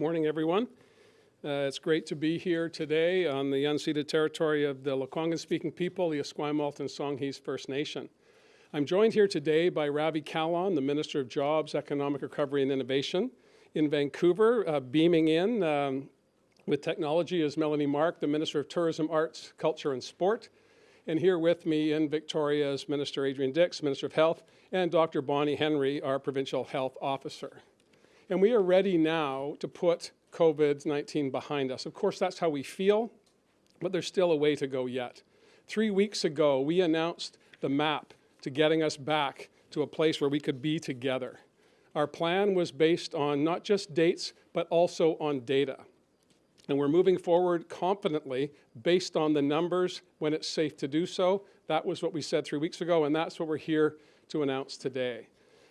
morning, everyone. Uh, it's great to be here today on the unceded territory of the Lekwungen-speaking people, the Esquimalt and Songhees First Nation. I'm joined here today by Ravi Kahlon, the Minister of Jobs, Economic Recovery and Innovation. In Vancouver, uh, beaming in um, with technology is Melanie Mark, the Minister of Tourism, Arts, Culture and Sport. And here with me in Victoria is Minister Adrian Dix, Minister of Health, and Dr. Bonnie Henry, our Provincial Health Officer. And we are ready now to put COVID-19 behind us. Of course, that's how we feel, but there's still a way to go yet. Three weeks ago, we announced the map to getting us back to a place where we could be together. Our plan was based on not just dates, but also on data. And we're moving forward confidently based on the numbers when it's safe to do so. That was what we said three weeks ago, and that's what we're here to announce today.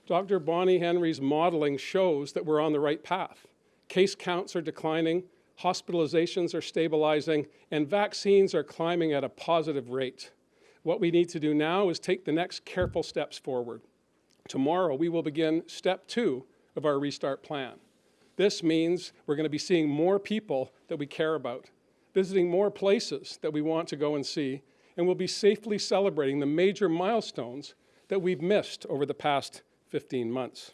Dr. Bonnie Henry's modeling shows that we're on the right path. Case counts are declining, hospitalizations are stabilizing, and vaccines are climbing at a positive rate. What we need to do now is take the next careful steps forward. Tomorrow, we will begin step two of our restart plan. This means we're going to be seeing more people that we care about, visiting more places that we want to go and see, and we'll be safely celebrating the major milestones that we've missed over the past 15 months.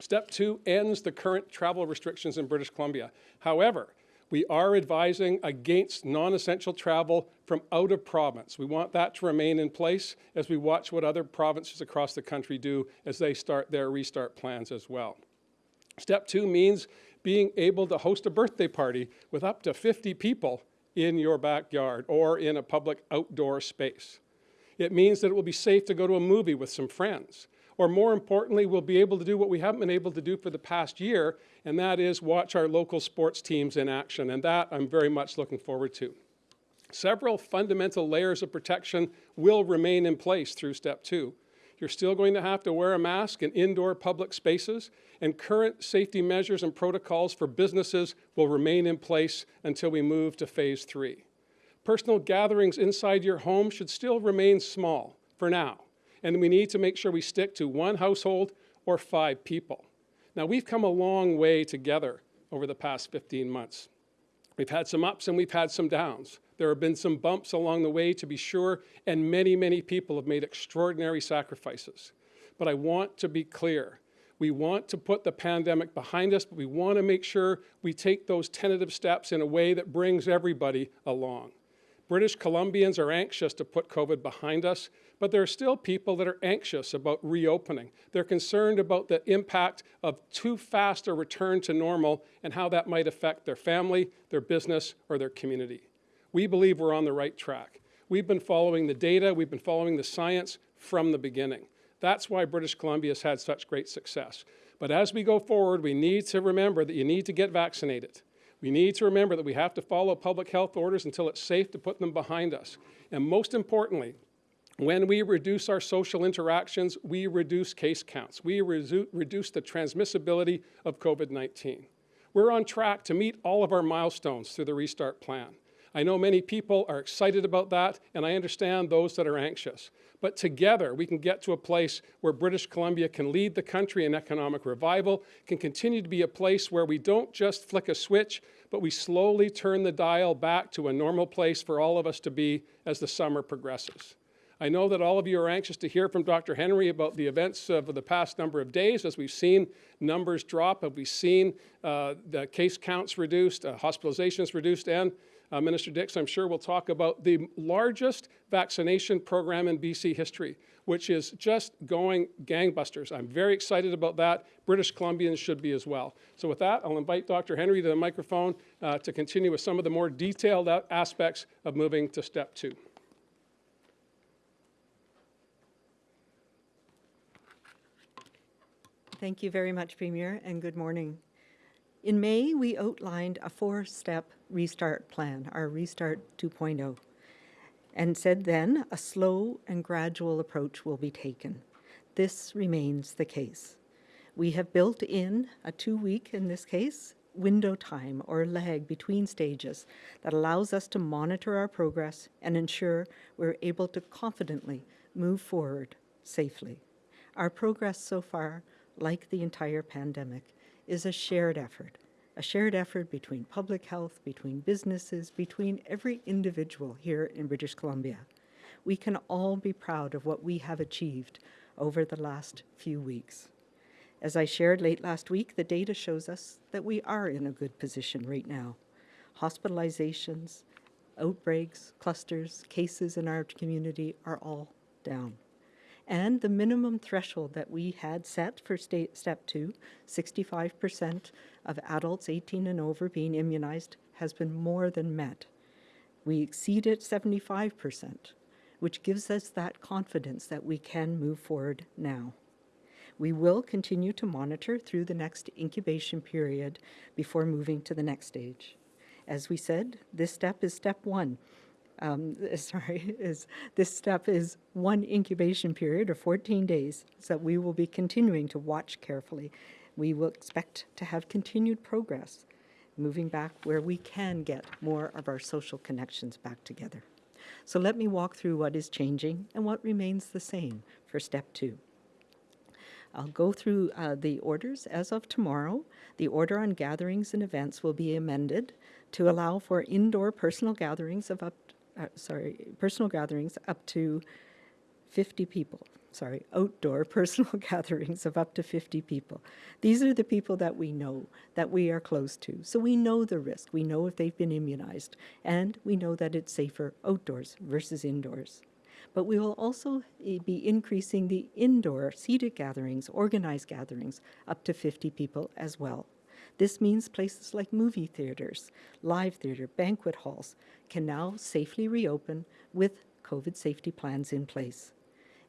Step two ends the current travel restrictions in British Columbia. However, we are advising against non-essential travel from out of province. We want that to remain in place as we watch what other provinces across the country do as they start their restart plans as well. Step two means being able to host a birthday party with up to 50 people in your backyard or in a public outdoor space. It means that it will be safe to go to a movie with some friends or more importantly, we'll be able to do what we haven't been able to do for the past year, and that is watch our local sports teams in action, and that I'm very much looking forward to. Several fundamental layers of protection will remain in place through step two. You're still going to have to wear a mask in indoor public spaces, and current safety measures and protocols for businesses will remain in place until we move to phase three. Personal gatherings inside your home should still remain small for now and we need to make sure we stick to one household or five people. Now, we've come a long way together over the past 15 months. We've had some ups and we've had some downs. There have been some bumps along the way, to be sure, and many, many people have made extraordinary sacrifices. But I want to be clear. We want to put the pandemic behind us, but we want to make sure we take those tentative steps in a way that brings everybody along. British Columbians are anxious to put COVID behind us, but there are still people that are anxious about reopening. They're concerned about the impact of too fast a return to normal and how that might affect their family, their business, or their community. We believe we're on the right track. We've been following the data, we've been following the science from the beginning. That's why British Columbia has had such great success. But as we go forward, we need to remember that you need to get vaccinated. We need to remember that we have to follow public health orders until it's safe to put them behind us. And most importantly, when we reduce our social interactions, we reduce case counts. We reduce the transmissibility of COVID-19. We're on track to meet all of our milestones through the Restart Plan. I know many people are excited about that, and I understand those that are anxious. But together, we can get to a place where British Columbia can lead the country in economic revival, can continue to be a place where we don't just flick a switch, but we slowly turn the dial back to a normal place for all of us to be as the summer progresses. I know that all of you are anxious to hear from Dr. Henry about the events of the past number of days as we've seen numbers drop, have we seen uh, the case counts reduced, uh, hospitalizations reduced, and uh, Minister Dix, I'm sure, will talk about the largest vaccination program in BC history, which is just going gangbusters. I'm very excited about that. British Columbians should be as well. So with that, I'll invite Dr. Henry to the microphone uh, to continue with some of the more detailed aspects of moving to step two. Thank you very much, Premier, and good morning. In May, we outlined a four-step restart plan, our Restart 2.0, and said then a slow and gradual approach will be taken. This remains the case. We have built in a two-week, in this case, window time or lag between stages that allows us to monitor our progress and ensure we're able to confidently move forward safely. Our progress so far, like the entire pandemic, is a shared effort, a shared effort between public health, between businesses, between every individual here in British Columbia. We can all be proud of what we have achieved over the last few weeks. As I shared late last week, the data shows us that we are in a good position right now. Hospitalizations, outbreaks, clusters, cases in our community are all down. And the minimum threshold that we had set for state, step two, 65% of adults 18 and over being immunized, has been more than met. We exceeded 75%, which gives us that confidence that we can move forward now. We will continue to monitor through the next incubation period before moving to the next stage. As we said, this step is step one. Um, sorry, is this step is one incubation period of 14 days, so we will be continuing to watch carefully. We will expect to have continued progress, moving back where we can get more of our social connections back together. So let me walk through what is changing and what remains the same for step two. I'll go through uh, the orders as of tomorrow. The order on gatherings and events will be amended to allow for indoor personal gatherings of up, uh, sorry, personal gatherings up to 50 people. Sorry, outdoor personal gatherings of up to 50 people. These are the people that we know, that we are close to. So we know the risk. We know if they've been immunized, and we know that it's safer outdoors versus indoors but we will also eh, be increasing the indoor seated gatherings, organized gatherings, up to 50 people as well. This means places like movie theaters, live theater, banquet halls can now safely reopen with COVID safety plans in place.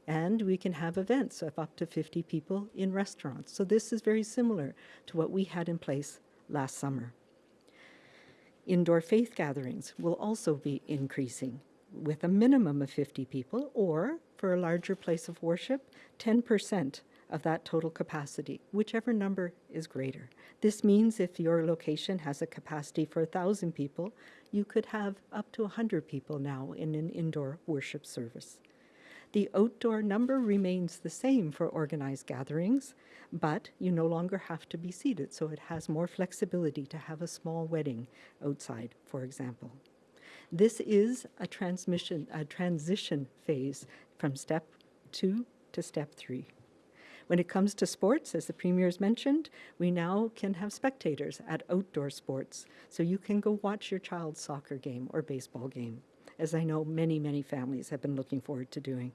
And we can have events of up to 50 people in restaurants. So this is very similar to what we had in place last summer. Indoor faith gatherings will also be increasing with a minimum of 50 people, or for a larger place of worship, 10% of that total capacity, whichever number is greater. This means if your location has a capacity for 1,000 people, you could have up to 100 people now in an indoor worship service. The outdoor number remains the same for organized gatherings, but you no longer have to be seated, so it has more flexibility to have a small wedding outside, for example. This is a transmission, a transition phase from step two to step three. When it comes to sports, as the Premier's mentioned, we now can have spectators at outdoor sports, so you can go watch your child's soccer game or baseball game, as I know many, many families have been looking forward to doing.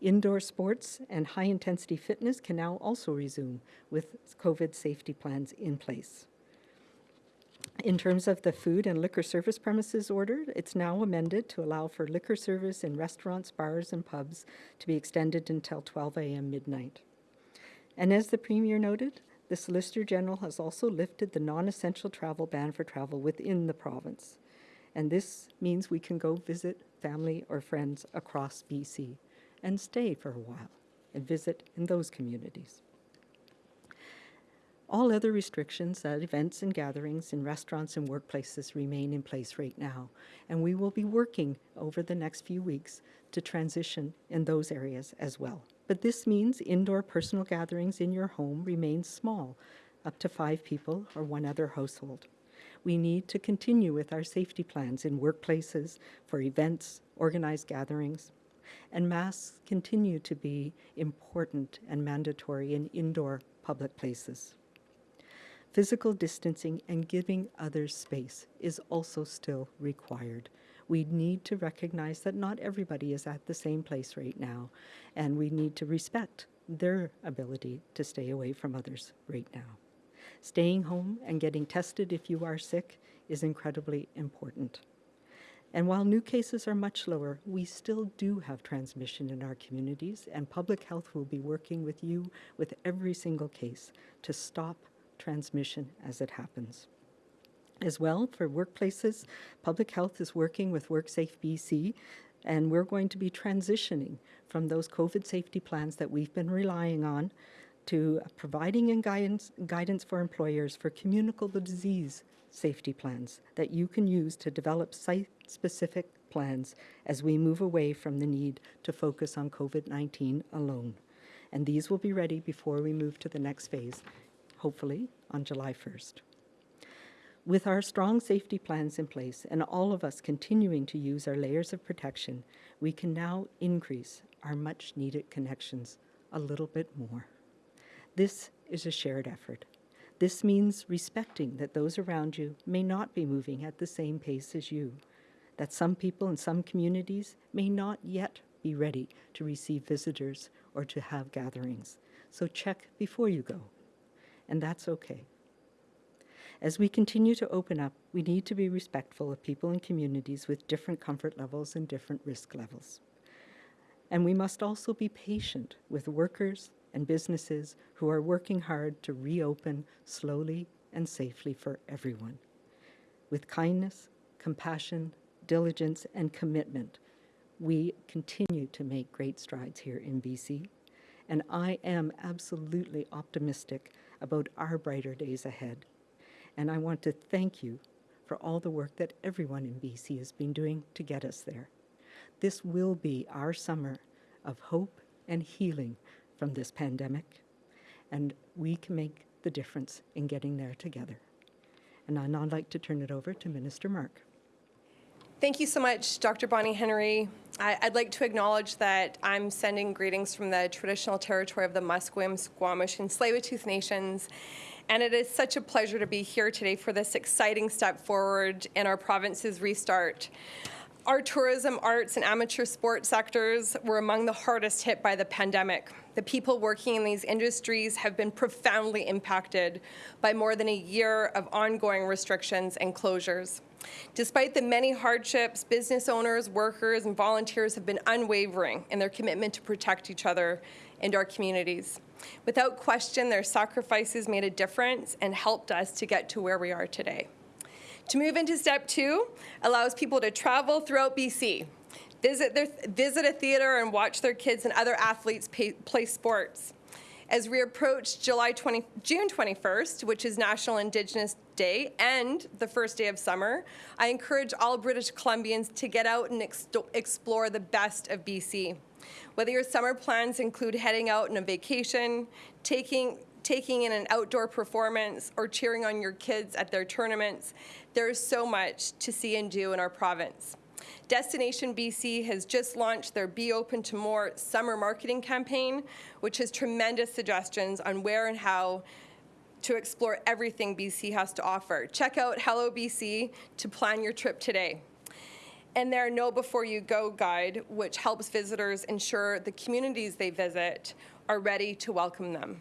Indoor sports and high intensity fitness can now also resume with COVID safety plans in place. In terms of the food and liquor service premises order, it's now amended to allow for liquor service in restaurants, bars, and pubs to be extended until 12 a.m. midnight. And as the Premier noted, the Solicitor General has also lifted the non-essential travel ban for travel within the province. And this means we can go visit family or friends across BC and stay for a while and visit in those communities. All other restrictions at events and gatherings in restaurants and workplaces remain in place right now, and we will be working over the next few weeks to transition in those areas as well. But this means indoor personal gatherings in your home remain small, up to five people or one other household. We need to continue with our safety plans in workplaces, for events, organized gatherings, and masks continue to be important and mandatory in indoor public places. Physical distancing and giving others space is also still required. We need to recognize that not everybody is at the same place right now, and we need to respect their ability to stay away from others right now. Staying home and getting tested if you are sick is incredibly important. And while new cases are much lower, we still do have transmission in our communities, and public health will be working with you with every single case to stop transmission as it happens. As well, for workplaces, Public Health is working with WorkSafe BC, and we're going to be transitioning from those COVID safety plans that we've been relying on to providing guidance, guidance for employers for communicable disease safety plans that you can use to develop site-specific plans as we move away from the need to focus on COVID-19 alone. And these will be ready before we move to the next phase hopefully on July 1st. With our strong safety plans in place and all of us continuing to use our layers of protection, we can now increase our much needed connections a little bit more. This is a shared effort. This means respecting that those around you may not be moving at the same pace as you, that some people in some communities may not yet be ready to receive visitors or to have gatherings. So check before you go, and that's okay. As we continue to open up, we need to be respectful of people and communities with different comfort levels and different risk levels. And we must also be patient with workers and businesses who are working hard to reopen slowly and safely for everyone. With kindness, compassion, diligence, and commitment, we continue to make great strides here in BC, and I am absolutely optimistic about our brighter days ahead. And I want to thank you for all the work that everyone in BC has been doing to get us there. This will be our summer of hope and healing from this pandemic, and we can make the difference in getting there together. And I'd now like to turn it over to Minister Mark. Thank you so much, Dr. Bonnie Henry. I, would like to acknowledge that I'm sending greetings from the traditional territory of the Musqueam, Squamish, and Tsleil-Waututh Nations. And it is such a pleasure to be here today for this exciting step forward in our province's restart. Our tourism, arts, and amateur sports sectors were among the hardest hit by the pandemic. The people working in these industries have been profoundly impacted by more than a year of ongoing restrictions and closures. Despite the many hardships, business owners, workers, and volunteers have been unwavering in their commitment to protect each other and our communities. Without question, their sacrifices made a difference and helped us to get to where we are today. To move into step two allows people to travel throughout BC, visit, their, visit a theatre and watch their kids and other athletes pay, play sports. As we approach July 20, June 21st, which is National Indigenous Day and the first day of summer, I encourage all British Columbians to get out and ex explore the best of BC. Whether your summer plans include heading out on a vacation, taking taking in an outdoor performance, or cheering on your kids at their tournaments, there is so much to see and do in our province. Destination BC has just launched their Be Open to More summer marketing campaign, which has tremendous suggestions on where and how to explore everything BC has to offer. Check out Hello BC to plan your trip today and their Know Before You Go guide, which helps visitors ensure the communities they visit are ready to welcome them.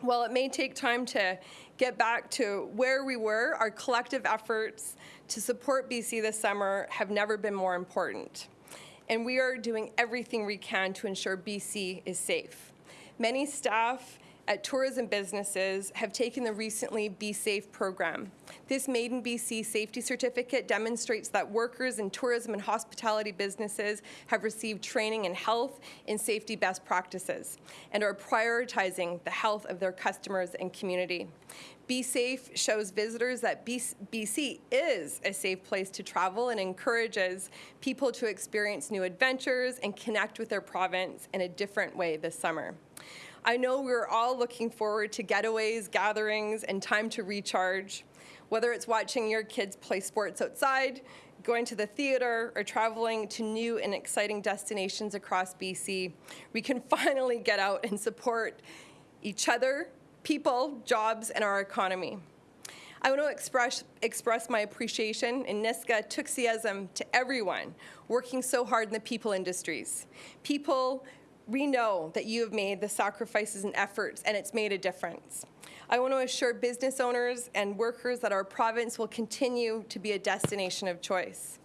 While it may take time to get back to where we were, our collective efforts to support BC this summer have never been more important. And we are doing everything we can to ensure BC is safe. Many staff at tourism businesses have taken the recently Be Safe program. This Made in BC safety certificate demonstrates that workers in tourism and hospitality businesses have received training in health and safety best practices and are prioritizing the health of their customers and community. Be Safe shows visitors that BC is a safe place to travel and encourages people to experience new adventures and connect with their province in a different way this summer. I know we're all looking forward to getaways, gatherings, and time to recharge. Whether it's watching your kids play sports outside, going to the theater, or traveling to new and exciting destinations across BC, we can finally get out and support each other, people, jobs, and our economy. I want to express, express my appreciation and Niska Tuxism to everyone working so hard in the people industries. People we know that you have made the sacrifices and efforts, and it's made a difference. I want to assure business owners and workers that our province will continue to be a destination of choice.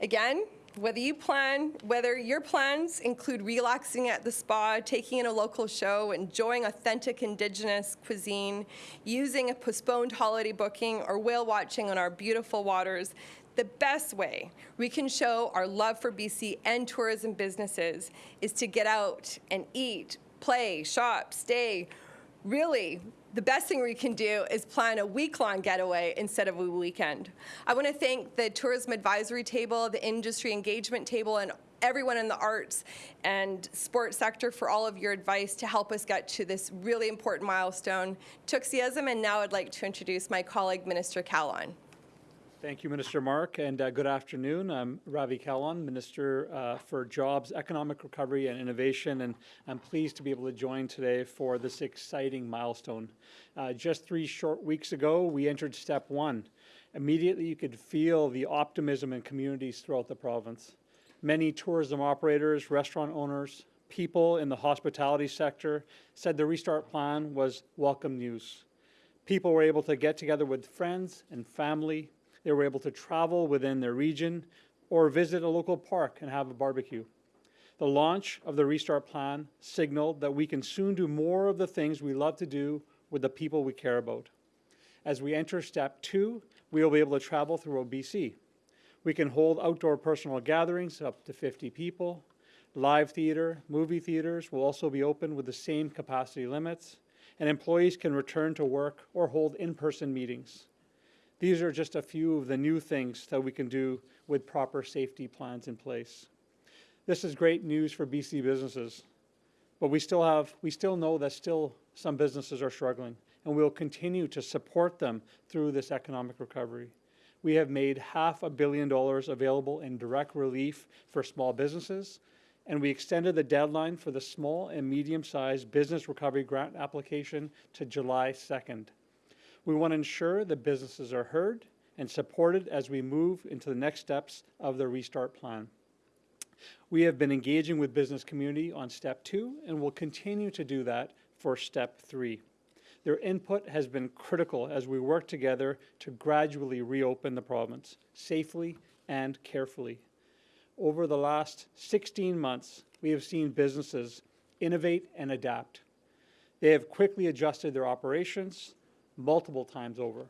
Again, whether you plan, whether your plans include relaxing at the spa, taking in a local show, enjoying authentic Indigenous cuisine, using a postponed holiday booking, or whale watching on our beautiful waters, the best way we can show our love for BC and tourism businesses is to get out and eat, play, shop, stay. Really, the best thing we can do is plan a week-long getaway instead of a weekend. I want to thank the Tourism Advisory Table, the Industry Engagement Table, and everyone in the arts and sports sector for all of your advice to help us get to this really important milestone. Tuxieism, and now I'd like to introduce my colleague, Minister Kahlon. Thank you, Minister Mark, and uh, good afternoon. I'm Ravi Kahlon, Minister uh, for Jobs, Economic Recovery and Innovation, and I'm pleased to be able to join today for this exciting milestone. Uh, just three short weeks ago, we entered step one. Immediately, you could feel the optimism in communities throughout the province. Many tourism operators, restaurant owners, people in the hospitality sector said the restart plan was welcome news. People were able to get together with friends and family, they were able to travel within their region or visit a local park and have a barbecue. The launch of the Restart Plan signaled that we can soon do more of the things we love to do with the people we care about. As we enter step two, we will be able to travel through OBC. We can hold outdoor personal gatherings up to 50 people. Live theater, movie theaters will also be open with the same capacity limits, and employees can return to work or hold in-person meetings. These are just a few of the new things that we can do with proper safety plans in place. This is great news for BC businesses, but we still have, we still know that still some businesses are struggling, and we'll continue to support them through this economic recovery. We have made half a billion dollars available in direct relief for small businesses, and we extended the deadline for the small and medium-sized business recovery grant application to July 2nd. We want to ensure that businesses are heard and supported as we move into the next steps of the restart plan. We have been engaging with business community on step two and will continue to do that for step three. Their input has been critical as we work together to gradually reopen the province safely and carefully. Over the last 16 months, we have seen businesses innovate and adapt. They have quickly adjusted their operations multiple times over.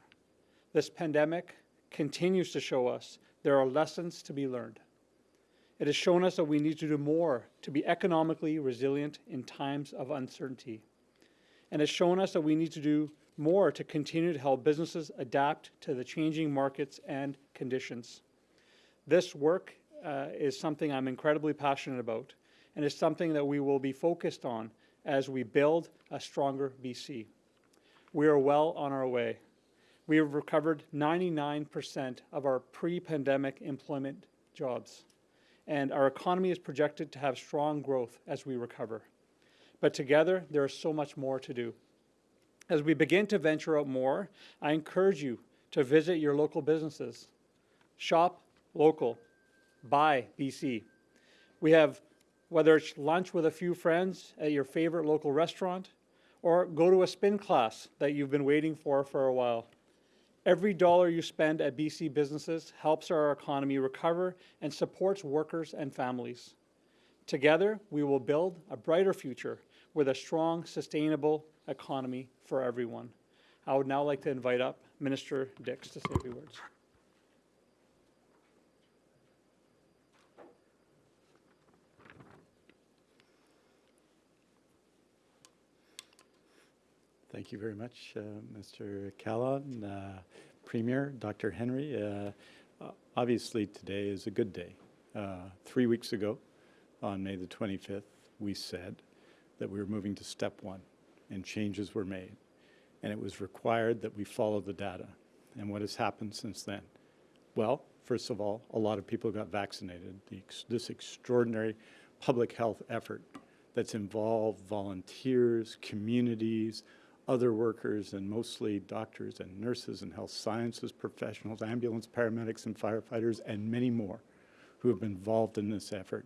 This pandemic continues to show us there are lessons to be learned. It has shown us that we need to do more to be economically resilient in times of uncertainty. And has shown us that we need to do more to continue to help businesses adapt to the changing markets and conditions. This work uh, is something I'm incredibly passionate about and is something that we will be focused on as we build a stronger BC. We are well on our way. We have recovered 99% of our pre-pandemic employment jobs, and our economy is projected to have strong growth as we recover. But together, there is so much more to do. As we begin to venture out more, I encourage you to visit your local businesses. Shop local. Buy BC. We have, whether it's lunch with a few friends at your favorite local restaurant, or go to a spin class that you've been waiting for for a while. Every dollar you spend at BC businesses helps our economy recover and supports workers and families. Together, we will build a brighter future with a strong, sustainable economy for everyone. I would now like to invite up Minister Dix to say a few words. Thank you very much, uh, Mr. Kahlon, uh, Premier, Dr. Henry. Uh, obviously, today is a good day. Uh, three weeks ago, on May the 25th, we said that we were moving to step one, and changes were made. And it was required that we follow the data. And what has happened since then? Well, first of all, a lot of people got vaccinated. Ex this extraordinary public health effort that's involved volunteers, communities, other workers, and mostly doctors and nurses and health sciences professionals, ambulance paramedics and firefighters, and many more who have been involved in this effort.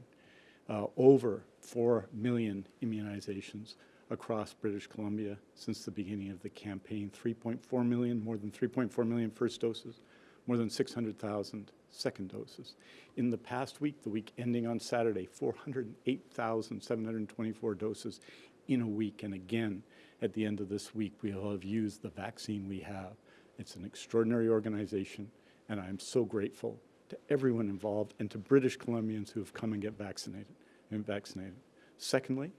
Uh, over 4 million immunizations across British Columbia since the beginning of the campaign. 3.4 million, more than 3.4 million first doses, more than 600,000 second doses. In the past week, the week ending on Saturday, 408,724 doses in a week. And again, at the end of this week, we'll have used the vaccine we have. It's an extraordinary organization, and I'm so grateful to everyone involved and to British Columbians who have come and get vaccinated and vaccinated. Secondly,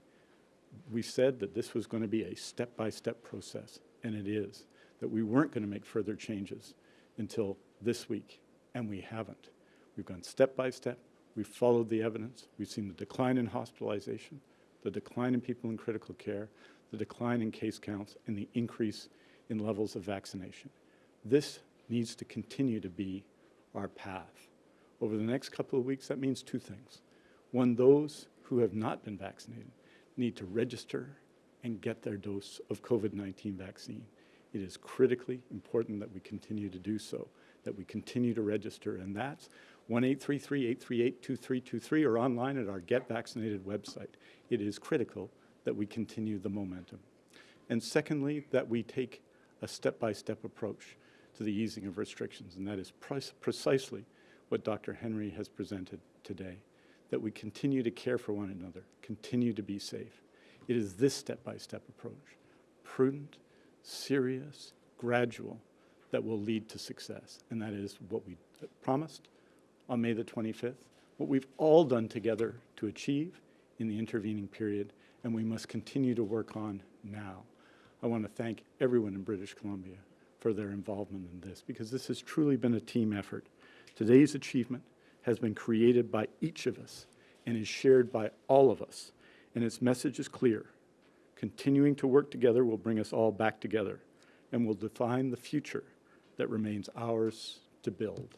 we said that this was going to be a step-by-step -step process, and it is, that we weren't going to make further changes until this week, and we haven't. We've gone step by step, We've followed the evidence. We've seen the decline in hospitalization, the decline in people in critical care, the decline in case counts, and the increase in levels of vaccination. This needs to continue to be our path. Over the next couple of weeks, that means two things. One, those who have not been vaccinated need to register and get their dose of COVID-19 vaccine. It is critically important that we continue to do so, that we continue to register, and that's 1-833-838-2323 or online at our Get Vaccinated website. It is critical that we continue the momentum. And secondly, that we take a step-by-step approach to the easing of restrictions, and that is precisely what Dr. Henry has presented today, that we continue to care for one another, continue to be safe. It is this step-by-step approach, prudent, serious, gradual, that will lead to success. And that is what we promised on May the 25th, what we've all done together to achieve in the intervening period, and we must continue to work on now. I want to thank everyone in British Columbia for their involvement in this, because this has truly been a team effort. Today's achievement has been created by each of us and is shared by all of us, and its message is clear. Continuing to work together will bring us all back together and will define the future that remains ours to build.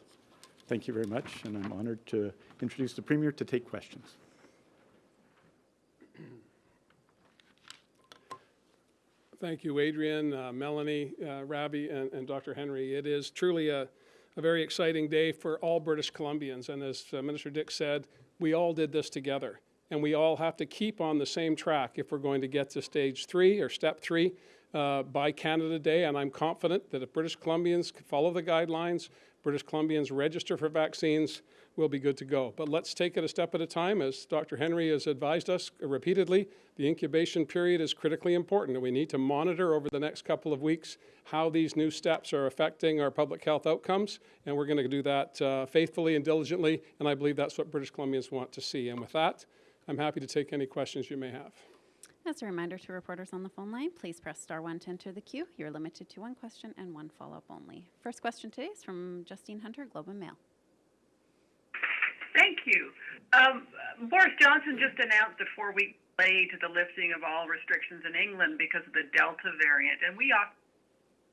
Thank you very much, and I'm honored to introduce the Premier to take questions. Thank you, Adrian, uh, Melanie, uh, and, and Dr. Henry. It is truly a, a very exciting day for all British Columbians. And as uh, Minister Dix said, we all did this together. And we all have to keep on the same track if we're going to get to stage three or step three uh, by Canada Day. And I'm confident that if British Columbians follow the guidelines, British Columbians register for vaccines, we'll be good to go. But let's take it a step at a time. As Dr. Henry has advised us repeatedly, the incubation period is critically important, we need to monitor over the next couple of weeks how these new steps are affecting our public health outcomes, and we're going to do that uh, faithfully and diligently, and I believe that's what British Columbians want to see. And with that, I'm happy to take any questions you may have. As a reminder to reporters on the phone line, please press star one to enter the queue. You're limited to one question and one follow-up only. First question today is from Justine Hunter, Globe and Mail. Thank you. Um, Boris Johnson just announced a four-week delay to the lifting of all restrictions in England because of the Delta variant, and we are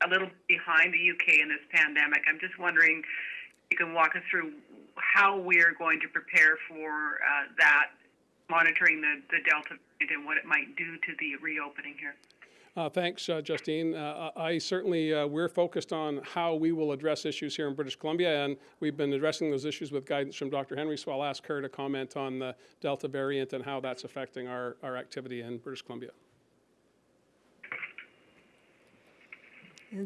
a little behind the UK in this pandemic. I'm just wondering if you can walk us through how we are going to prepare for uh, that, monitoring the, the Delta variant and what it might do to the reopening here. Uh, thanks, uh, Justine. Uh, I certainly, uh, we're focused on how we will address issues here in British Columbia, and we've been addressing those issues with guidance from Dr. Henry, so I'll ask her to comment on the Delta variant and how that's affecting our, our activity in British Columbia.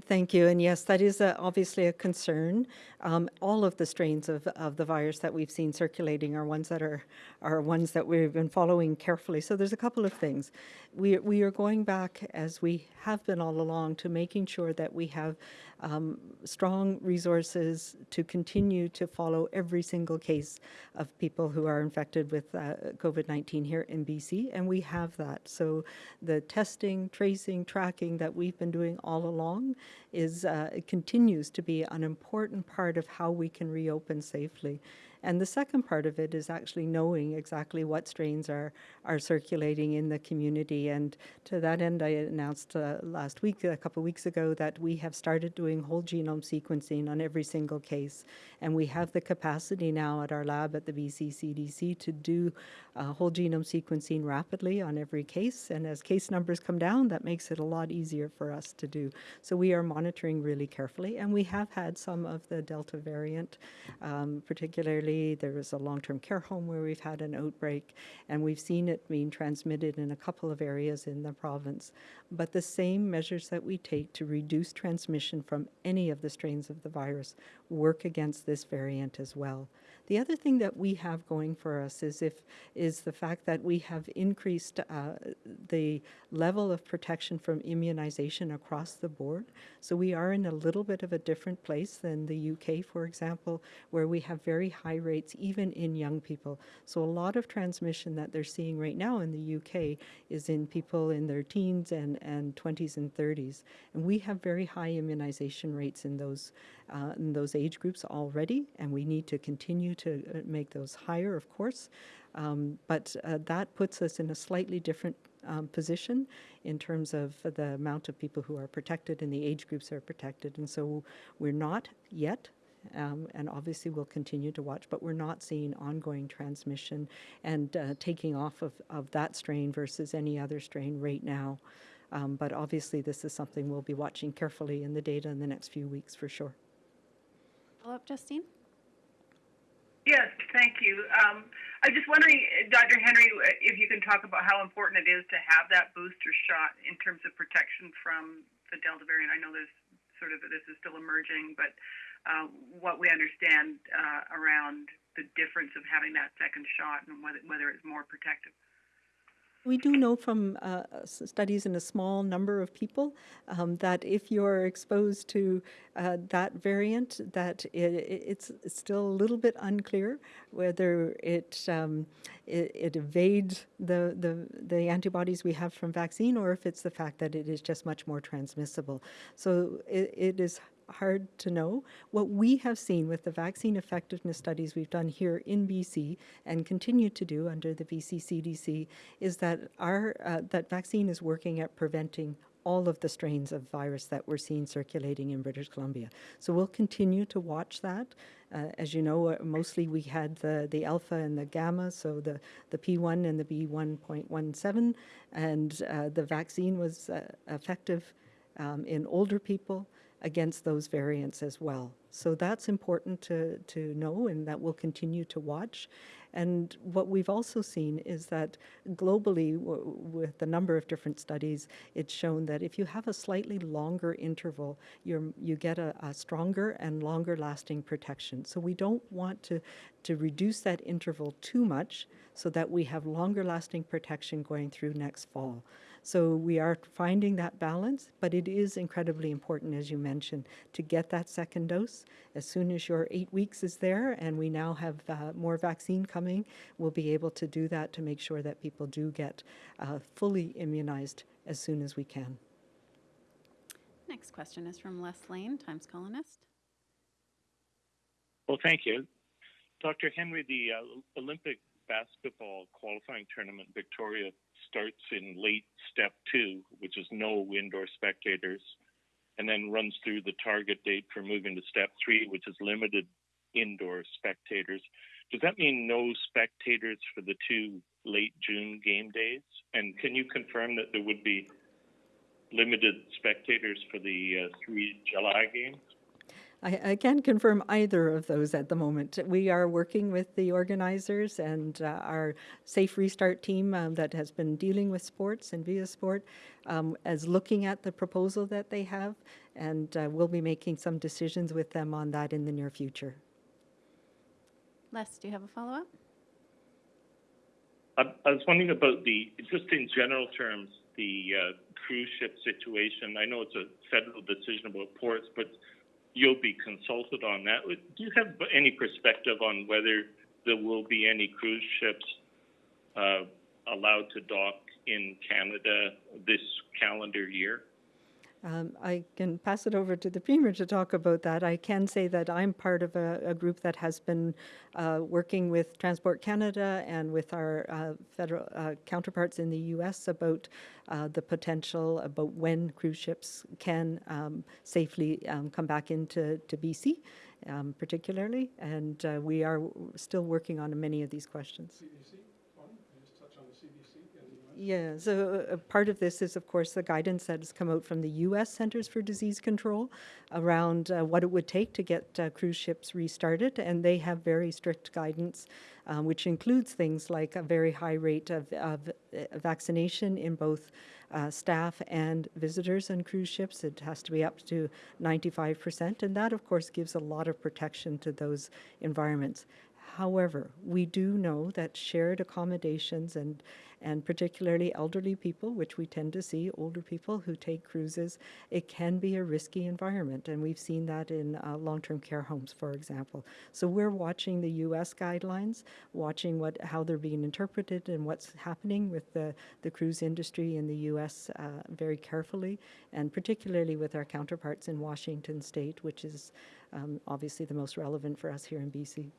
Thank you. And yes, that is a, obviously a concern. Um, all of the strains of, of the virus that we've seen circulating are ones that are, are ones that we've been following carefully. So there's a couple of things. We, we are going back, as we have been all along, to making sure that we have um, strong resources to continue to follow every single case of people who are infected with uh, COVID-19 here in BC, and we have that. So the testing, tracing, tracking that we've been doing all along is uh, continues to be an important part of how we can reopen safely. And the second part of it is actually knowing exactly what strains are, are circulating in the community. And to that end, I announced uh, last week, a couple of weeks ago, that we have started doing whole genome sequencing on every single case. And we have the capacity now at our lab at the BC CDC to do uh, whole genome sequencing rapidly on every case. And as case numbers come down, that makes it a lot easier for us to do. So we are monitoring really carefully. And we have had some of the Delta variant, um, particularly there was a long-term care home where we've had an outbreak, and we've seen it being transmitted in a couple of areas in the province. But the same measures that we take to reduce transmission from any of the strains of the virus work against this variant as well. The other thing that we have going for us is if is the fact that we have increased uh, the level of protection from immunization across the board. So we are in a little bit of a different place than the UK, for example, where we have very high rates even in young people. So a lot of transmission that they're seeing right now in the UK is in people in their teens and, and 20s and 30s. And we have very high immunization rates in those, uh, in those age groups already, and we need to continue to uh, make those higher, of course. Um, but uh, that puts us in a slightly different um, position in terms of the amount of people who are protected and the age groups are protected. And so we're not yet, um, and obviously we'll continue to watch, but we're not seeing ongoing transmission and uh, taking off of, of that strain versus any other strain right now. Um, but obviously, this is something we'll be watching carefully in the data in the next few weeks for sure. Follow up, Justine? Yes, thank you. Um, I'm just wondering, Dr. Henry, if you can talk about how important it is to have that booster shot in terms of protection from the Delta variant. I know there's sort of this is still emerging, but uh, what we understand uh, around the difference of having that second shot and whether, whether it's more protective. We do know from uh, studies in a small number of people um, that if you're exposed to uh, that variant, that it, it's, still a little bit unclear whether it it, it evades the, the the antibodies we have from vaccine or if it's the fact that it is just much more transmissible. So it, it is hard to know. What we have seen with the vaccine effectiveness studies we've done here in BC and continue to do under the BC CDC is that our uh, that vaccine is working at preventing all of the strains of virus that we're seeing circulating in British Columbia. So we'll continue to watch that. Uh, as you know, uh, mostly we had the, the alpha and the gamma, so the, the P1 and the B1.17, and uh, the vaccine was uh, effective um, in older people against those variants as well. So that's important to, to know and that we'll continue to watch. And what we've also seen is that globally, with a number of different studies, it's shown that if you have a slightly longer interval, you're, you get a, a stronger and longer lasting protection. So we don't want to, to reduce that interval too much so that we have longer lasting protection going through next fall. So we are finding that balance, but it is incredibly important, as you mentioned, to get that second dose. As soon as your eight weeks is there, and we now have uh, more vaccine coming, we'll be able to do that to make sure that people do get uh, fully immunized as soon as we can. Next question is from Les Leyne, Times Colonist. Well, thank you. Dr. Henry, the uh, Olympic basketball qualifying tournament Victoria starts in late step two, which is no indoor spectators, and then runs through the target date for moving to step three, which is limited indoor spectators. Does that mean no spectators for the two late June game days? And can you confirm that there would be limited spectators for the uh, three July games? I, I can't confirm either of those at the moment. We are working with the organizers and uh, our Safe Restart team um, that has been dealing with sports and viaSport um, as looking at the proposal that they have, and uh, we'll be making some decisions with them on that in the near future. Les, do you have a follow up? I, I was wondering about the, just in general terms, the uh, cruise ship situation. I know it's a federal decision about ports, but you'll be consulted on that. Do you have any perspective on whether there will be any cruise ships uh, allowed to dock in Canada this calendar year? Um, I can pass it over to the Premier to talk about that. I can say that I'm part of a, a group that has been uh, working with Transport Canada and with our uh, federal uh, counterparts in the U.S. about uh, the potential about when cruise ships can um, safely um, come back into to BC, um, particularly. And uh, we are still working on many of these questions one, you just touch on the CDC and the US. Yeah, so uh, part of this is, of course, the guidance that has come out from the U.S. Centers for Disease Control around uh, what it would take to get uh, cruise ships restarted, and they have very strict guidance, um, which includes things like a very high rate of, of uh, vaccination in both uh, staff and visitors on cruise ships. It has to be up to 95%, and that, of course, gives a lot of protection to those environments. However, we do know that shared accommodations and, and particularly elderly people, which we tend to see, older people who take cruises, it can be a risky environment. And we've seen that in uh, long term care homes, for example. So we're watching the US guidelines, watching what, how they're being interpreted and what's happening with the, the cruise industry in the US uh, very carefully, and particularly with our counterparts in Washington state, which is um, obviously the most relevant for us here in BC.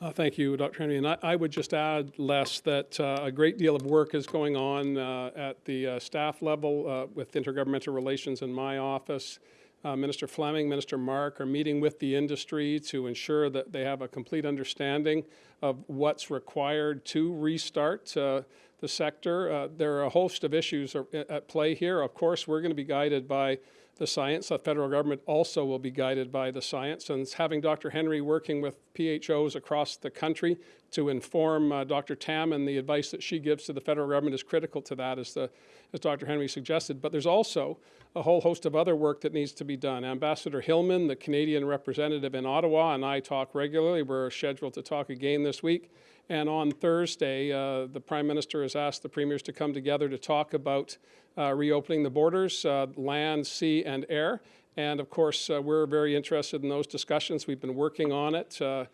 Uh, Thank you, Dr. Henry. And I, I would just add, Les, that uh, a great deal of work is going on uh, at the uh, staff level uh, with intergovernmental relations in my office. Uh, Minister Fleming, Minister Mark are meeting with the industry to ensure that they have a complete understanding of what's required to restart the sector. There are a host of issues are- at play here. Of course, we're going to be guided by the science. The federal government also will be guided by the science. And having Dr. Henry working with PHOs across the country to inform uh, Dr. Tam and the advice that she gives to the federal government is critical to that, as, the, as Dr. Henry suggested. But there's also a whole host of other work that needs to be done. Ambassador Hillman, the Canadian representative in Ottawa, and I talk regularly. We're scheduled to talk again this week. And on Thursday, uh, the Prime Minister has asked the premiers to come together to talk about uh, reopening the borders, uh, land, sea, and air. And of course, uh, we're very interested in those discussions. We've been working on it uh,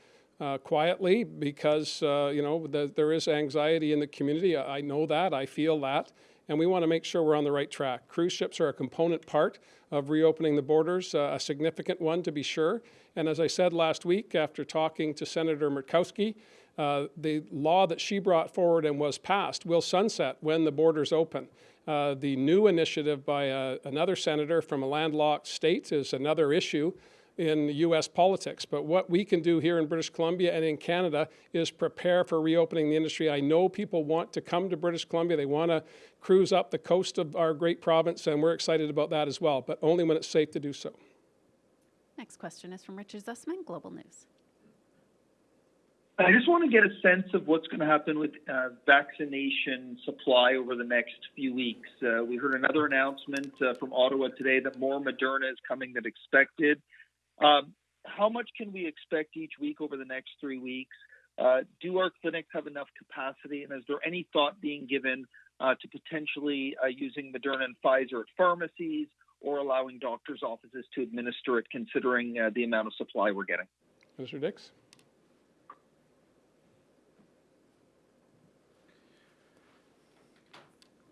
uh, quietly because, uh, you know, the, there is anxiety in the community. I I know that, I feel that, and we want to make sure we're on the right track. Cruise ships are a component part of reopening the borders, uh, a significant one to be sure. And as I said last week, after talking to Senator Murkowski, uh, the law that she brought forward and was passed will sunset when the borders open. Uh, the new initiative by uh, another senator from a landlocked state is another issue in U.S. politics. But what we can do here in British Columbia and in Canada is prepare for reopening the industry. I know people want to come to British Columbia. They want to cruise up the coast of our great province, and we're excited about that as well, but only when it's safe to do so. Next question is from Richard Zussman, Global News. I just want to get a sense of what's going to happen with uh, vaccination supply over the next few weeks. Uh, we heard another announcement uh, from Ottawa today that more Moderna is coming than expected. Um, how much can we expect each week over the next three weeks? Uh, do our clinics have enough capacity? And is there any thought being given uh, to potentially uh, using Moderna and Pfizer at pharmacies or allowing doctors' offices to administer it, considering the amount of supply we're getting? Mr. Dix?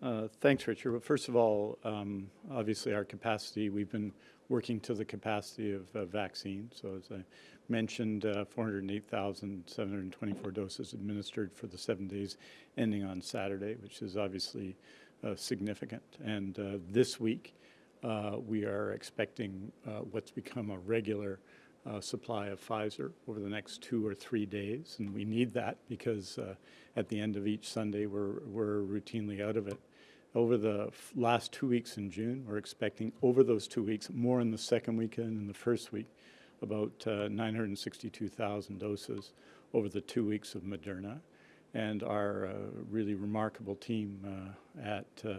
Uh, Thanks, Richard. Well, first of all, um, obviously our capacity, we've been working to the capacity of uh, vaccine. So as I mentioned, uh, 408,724 doses administered for the seven days ending on Saturday, which is obviously uh, significant. And uh, this week, we are expecting what's become a regular uh, supply of Pfizer over the next two or three days, and we need that because uh, at the end of each Sunday we're we're routinely out of it. Over the last two weeks in June, we're expecting over those two weeks, more in the second weekend and the first week, about uh, 962,000 doses over the two weeks of Moderna, and our uh, really remarkable team uh, at. Uh,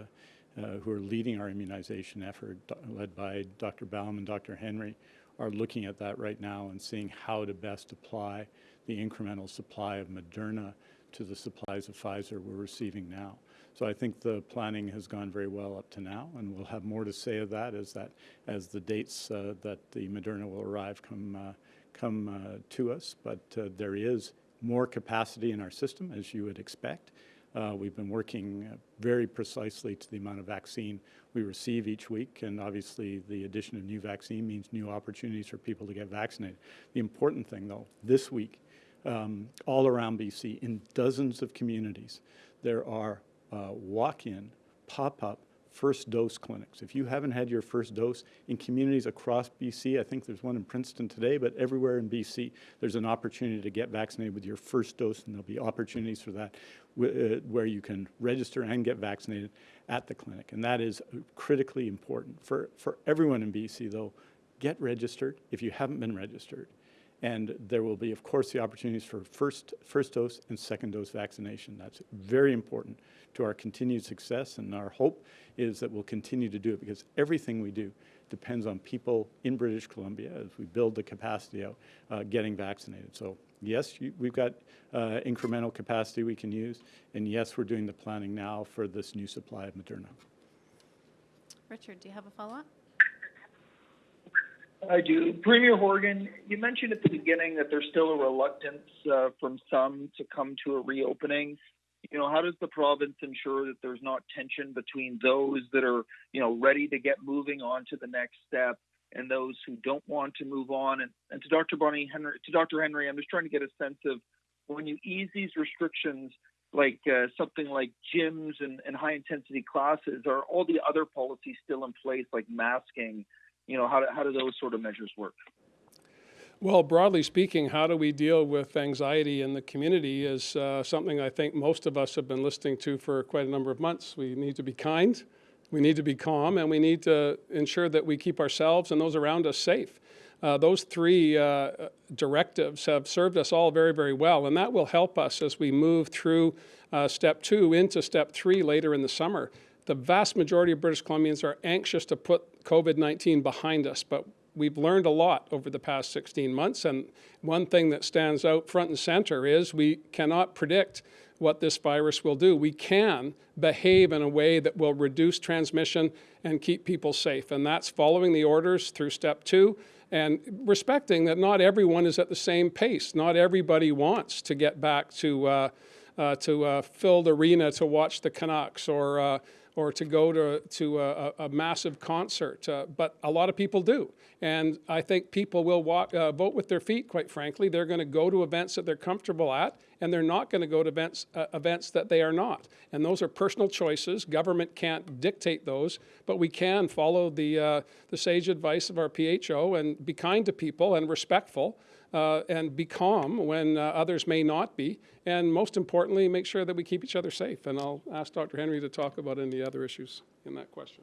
uh, who are leading our immunization effort, led by Dr. Ballem and Dr. Henry, are looking at that right now and seeing how to best apply the incremental supply of Moderna to the supplies of Pfizer we're receiving now. So I think the planning has gone very well up to now, and we'll have more to say of that as that as the dates uh, that the Moderna will arrive come uh, come uh, to us. But uh, there is more capacity in our system, as you would expect. Uh, we've been working very precisely to the amount of vaccine we receive each week, and obviously the addition of new vaccine means new opportunities for people to get vaccinated. The important thing, though, this week, um, all around BC, in dozens of communities, there are uh, walk-in, pop-up first dose clinics. If you haven't had your first dose in communities across BC, I think there's one in Princeton today, but everywhere in BC, there's an opportunity to get vaccinated with your first dose, and there'll be opportunities for that uh, where you can register and get vaccinated at the clinic. And that is critically important. For, for everyone in BC, though, get registered if you haven't been registered. And there will be, of course, the opportunities for first, first dose and second dose vaccination. That's very important to our continued success, and our hope is that we'll continue to do it because everything we do depends on people in British Columbia as we build the capacity out uh, getting vaccinated. So yes, you- we've got uh, incremental capacity we can use, and yes, we're doing the planning now for this new supply of Moderna. Richard, do you have a follow-up? I do. Premier Horgan, you mentioned at the beginning that there's still a reluctance uh, from some to come to a reopening. You know, how does the province ensure that there's not tension between those that are, you know, ready to get moving on to the next step and those who don't want to move on? And, and to Dr. Bonnie Henry, to Dr. Henry, I'm just trying to get a sense of when you ease these restrictions, like uh, something like gyms and, and high intensity classes, are all the other policies still in place, like masking? You know, how do, how do those sort of measures work? Well, broadly speaking, how do we deal with anxiety in the community is uh, something I think most of us have been listening to for quite a number of months. We need to be kind, we need to be calm, and we need to ensure that we keep ourselves and those around us safe. Uh, those three uh, directives have served us all very, very well, and that will help us as we move through uh, step two into step three later in the summer. The vast majority of British Columbians are anxious to put COVID 19 behind us, but we've learned a lot over the past 16 months. And one thing that stands out front and center is we cannot predict what this virus will do. We can behave in a way that will reduce transmission and keep people safe. And that's following the orders through step two and respecting that not everyone is at the same pace. Not everybody wants to get back to, uh, uh, to a filled arena to watch the Canucks or uh, or to go to, to a, a massive concert, uh, but a lot of people do. And I think people will walk, uh, vote with their feet, quite frankly. They're going to go to events that they're comfortable at, and they're not going to go to events, uh, events that they are not. And those are personal choices. Government can't dictate those, but we can follow the, uh, the sage advice of our PHO and be kind to people and respectful. Uh, and be calm when uh, others may not be, and most importantly, make sure that we keep each other safe. And I'll ask Dr. Henry to talk about any other issues in that question.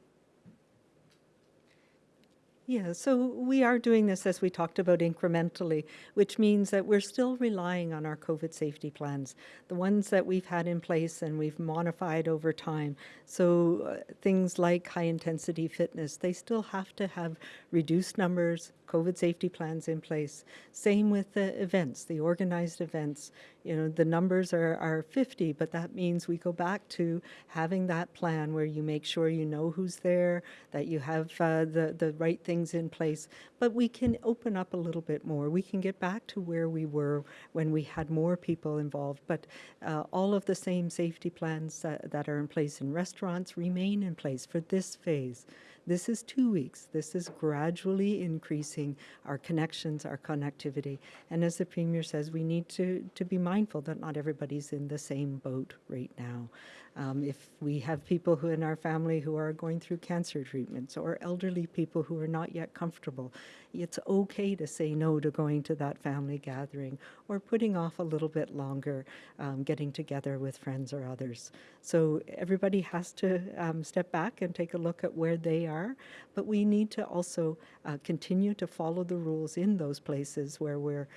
Yeah, so we are doing this as we talked about incrementally, which means that we're still relying on our COVID safety plans, the ones that we've had in place and we've modified over time. So uh, things like high intensity fitness, they still have to have reduced numbers, COVID safety plans in place. Same with the events, the organized events. You know, the numbers are, are 50, but that means we go back to having that plan where you make sure you know who's there, that you have uh, the, the right things in place. But we can open up a little bit more. We can get back to where we were when we had more people involved. But uh, all of the same safety plans that, that are in place in restaurants remain in place for this phase. This is two weeks. This is gradually increasing our connections, our connectivity. And as the Premier says, we need to, to be mindful that not everybody's in the same boat right now. Um, if we have people who in our family who are going through cancer treatments or elderly people who are not yet comfortable, it's okay to say no to going to that family gathering or putting off a little bit longer um, getting together with friends or others. So everybody has to um, step back and take a look at where they are, but we need to also uh, continue to follow the rules in those places where we're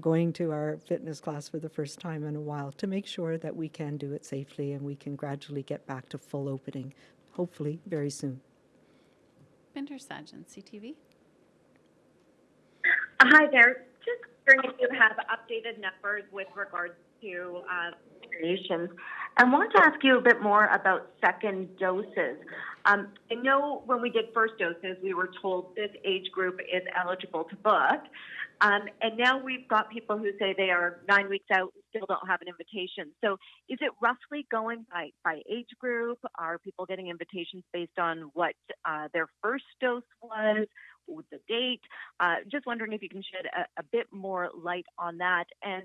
going to our fitness class for the first time in a while to make sure that we can do it safely and we can gradually get back to full opening, hopefully very soon. Bhinder Sajan, CTV. Hi there. Just wondering if you have updated numbers with regards to uh, vaccinations. I want to ask you a bit more about second doses. Um, I know when we did first doses, we were told this age group is eligible to book. Um, and now we've got people who say they are nine weeks out and still don't have an invitation. So is it roughly going by, by age group? Are people getting invitations based on what uh, their first dose was? with the date. Uh, just wondering if you can shed a, a, bit more light on that. And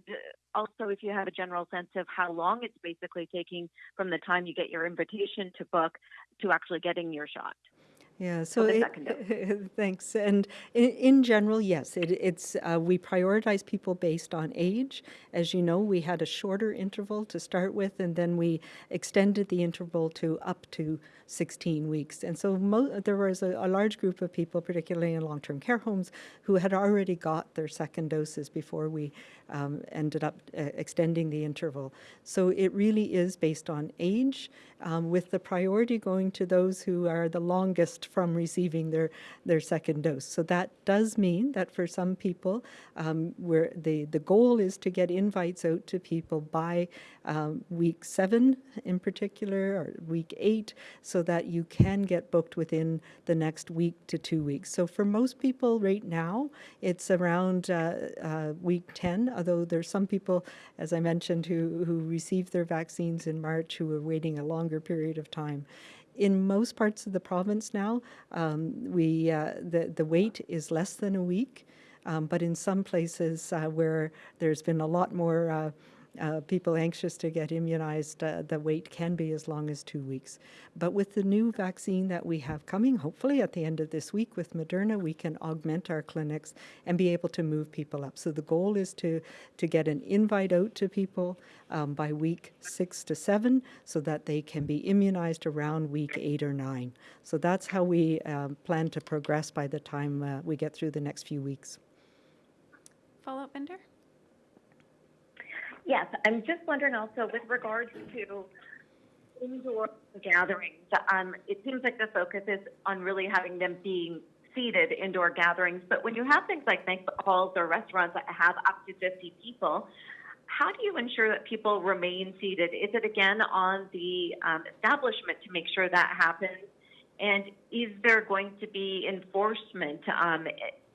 also, if you have a general sense of how long it's basically taking from the time you get your invitation to book to actually getting your shot. Yeah, so it, thanks. And in, in, general, yes, it, it's uh, we prioritize people based on age. As you know, we had a shorter interval to start with, and then we extended the interval to up to 16 weeks. And so mo- there was a, a, large group of people, particularly in long-term care homes, who had already got their second doses before we um, ended up uh, extending the interval. So it really is based on age, um, with the priority going to those who are the longest from receiving their, their second dose. So that does mean that for some people, um, where the, the goal is to get invites out to people by um, week seven in particular, or week eight, so that you can get booked within the next week to two weeks. So for most people right now, it's around uh, uh, week 10, although there's some people, as I mentioned, who, who received their vaccines in March who are waiting a longer period of time. In most parts of the province now, um, we, uh, the, the wait is less than a week, um, but in some places uh, where there's been a lot more uh, people anxious to get immunized, uh, the wait can be as long as two weeks. But with the new vaccine that we have coming, hopefully at the end of this week with Moderna, we can augment our clinics and be able to move people up. So the goal is to, to get an invite out to people um, by week six to seven so that they can be immunized around week eight or nine. So that's how we um, plan to progress by the time uh, we get through the next few weeks. Follow-up, Bhinder? Yes, I'm just wondering also with regards to indoor gatherings. Um, it seems like the focus is on really having them being seated indoor gatherings, but when you have things like banquet halls or restaurants that have up to 50 people, how do you ensure that people remain seated? Is it again on the um, establishment to make sure that happens? And is there going to be enforcement um,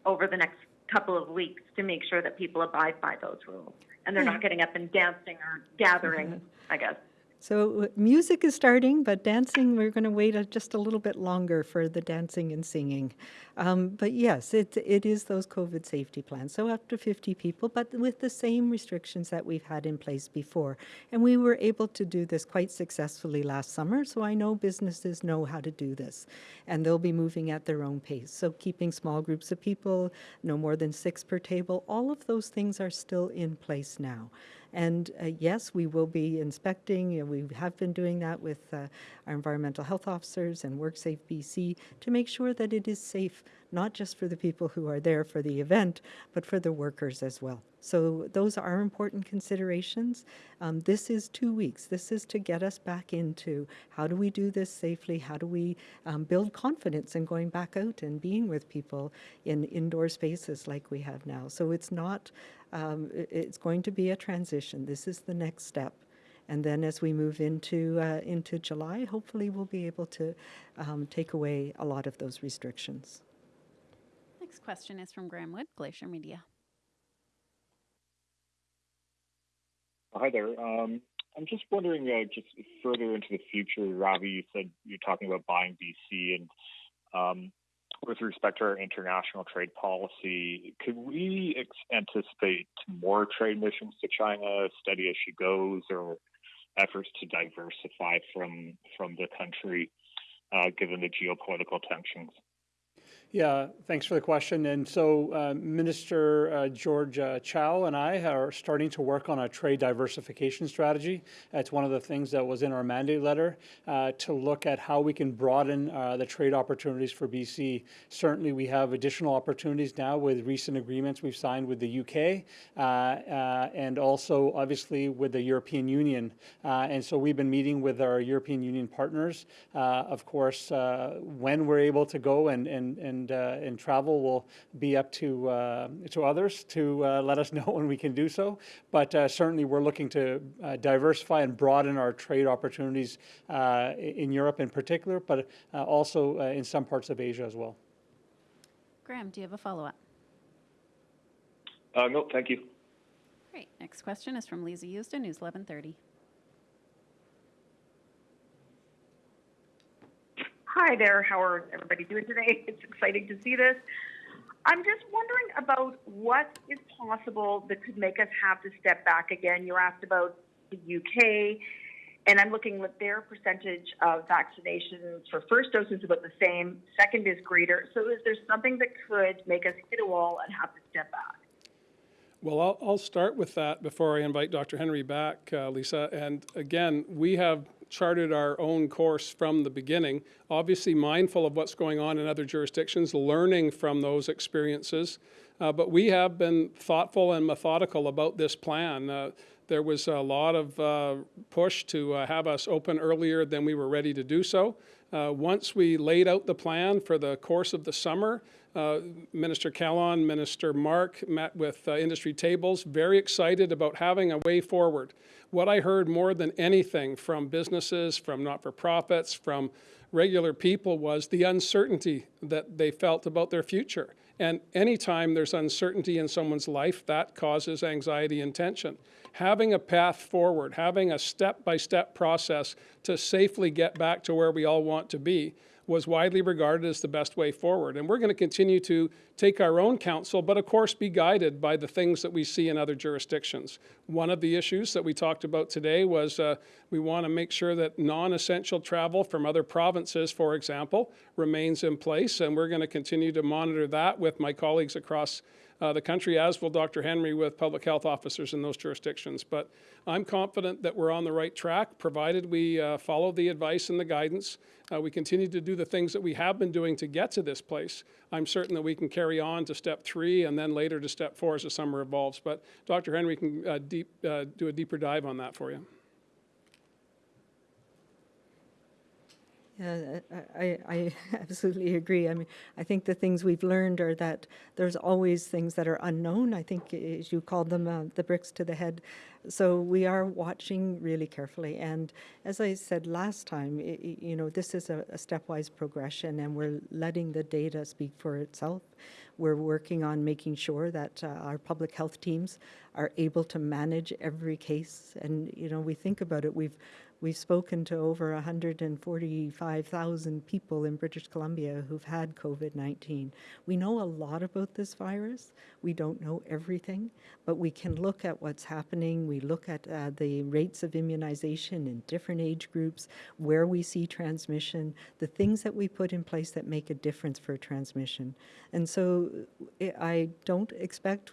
over the next couple of weeks to make sure that people abide by those rules. And they're hmm. not getting up and dancing or gathering, mm-hmm. I guess? So music is starting, but dancing, we're going to wait a, just a little bit longer for the dancing and singing. Um, but yes, it, it is those COVID safety plans. So up to 50 people, but with the same restrictions that we've had in place before. And we were able to do this quite successfully last summer, so I know businesses know how to do this. And they'll be moving at their own pace. So keeping small groups of people, no more than six per table, all of those things are still in place now. And uh, yes, we will be inspecting, you know, we have been doing that with uh, our environmental health officers and WorkSafe BC to make sure that it is safe, not just for the people who are there for the event, but for the workers as well. So those are important considerations. Um, this is two weeks. This is to get us back into how do we do this safely? How do we um, build confidence in going back out and being with people in indoor spaces like we have now? So it's not, um, it's going to be a transition. This is the next step. And then as we move into, uh, into July, hopefully we'll be able to um, take away a lot of those restrictions. Next question is from Graham Wood, Glacier Media. Hi there. Um, I'm just wondering, uh, just further into the future, Ravi, you said you're talking about buying BC, and um, with respect to our international trade policy, could we ex- anticipate more trade missions to China, steady as she goes, or efforts to diversify from from the country, uh, given the geopolitical tensions? Yeah, thanks for the question. And so uh, Minister uh, George uh, Chow and I are starting to work on a trade diversification strategy. That's one of the things that was in our mandate letter uh, to look at how we can broaden uh, the trade opportunities for BC. Certainly, we have additional opportunities now with recent agreements we've signed with the UK uh, and also, obviously, with the European Union. And so we've been meeting with our European Union partners. Of course, when we're able to go and, and, and, uh, and travel will be up to, uh, to others to uh, let us know when we can do so. But uh, certainly, we're looking to uh, diversify and broaden our trade opportunities uh, in Europe in particular, but uh, also uh, in some parts of Asia as well. Graham, do you have a follow-up? Uh, no, thank you. Great. Next question is from Lisa Houston, News 1130. Hi there. How are everybody doing today? It's exciting to see this. I'm just wondering about what is possible that could make us have to step back again. You asked about the UK, and I'm looking at their percentage of vaccinations for first dose is about the same, second is greater. So is there something that could make us hit a wall and have to step back? Well, I'll, I'll start with that before I invite Dr. Henry back, uh, Lisa. And again, we have charted our own course from the beginning, obviously mindful of what's going on in other jurisdictions, learning from those experiences. Uh, but we have been thoughtful and methodical about this plan. Uh, there was a lot of uh, push to uh, have us open earlier than we were ready to do so. Uh, Once we laid out the plan for the course of the summer, uh, Minister Kahlon, Minister Mark met with uh, industry tables, very excited about having a way forward. What I heard more than anything from businesses, from not-for-profits, from regular people was the uncertainty that they felt about their future. And anytime there's uncertainty in someone's life, that causes anxiety and tension. Having a path forward, having a step-by-step process to safely get back to where we all want to be was widely regarded as the best way forward. And we're going to continue to take our own counsel, but of course be guided by the things that we see in other jurisdictions. One of the issues that we talked about today was uh, we want to make sure that non-essential travel from other provinces, for example, remains in place, and we're going to continue to monitor that with my colleagues across uh, the country, as will Dr. Henry with public health officers in those jurisdictions. But I'm confident that we're on the right track, provided we uh, follow the advice and the guidance. Uh, we continue to do the things that we have been doing to get to this place. I'm certain that we can carry on to step three and then later to step four as the summer evolves. But Dr. Henry can uh, deep, uh, do a deeper dive on that for you. Yeah, I, I absolutely agree. I mean, I think the things we've learned are that there's always things that are unknown. I think, as you called them, uh, the bricks to the head. So we are watching really carefully. And as I said last time, i you know, this is a, a stepwise progression, and we're letting the data speak for itself. We're working on making sure that uh, our public health teams are able to manage every case. And you know, we think about it. We've We've spoken to over 145,000 people in British Columbia who've had COVID-19. We know a lot about this virus. We don't know everything, but we can look at what's happening. We look at uh, the rates of immunization in different age groups, where we see transmission, the things that we put in place that make a difference for transmission. And so I don't expect